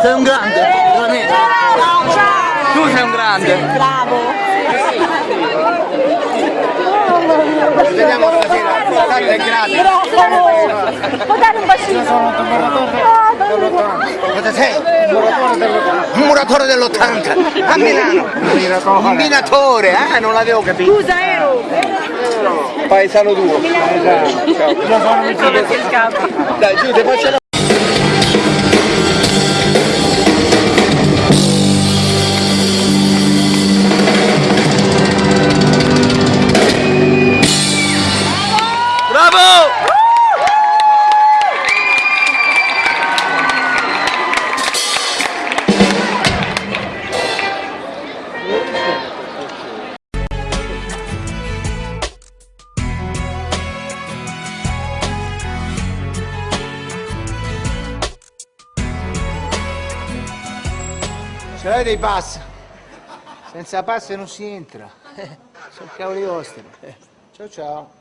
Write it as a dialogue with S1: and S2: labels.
S1: Sei un grande, veramente. Tu sei un grande.
S2: Bravo.
S3: Ci vediamo stasera, tanto è.
S2: Bravo. Può dare un bacino?
S3: Cosa sei? Un muratore dell'80 a Milano. Un minatore, eh? Non l'avevo capito.
S2: Scusa, ero.
S3: Paesano tuo. Dai, giù, ti faccio la... Ce l'hai dei pass? Senza pass non si entra. Sono cavoli vostri. Ciao ciao.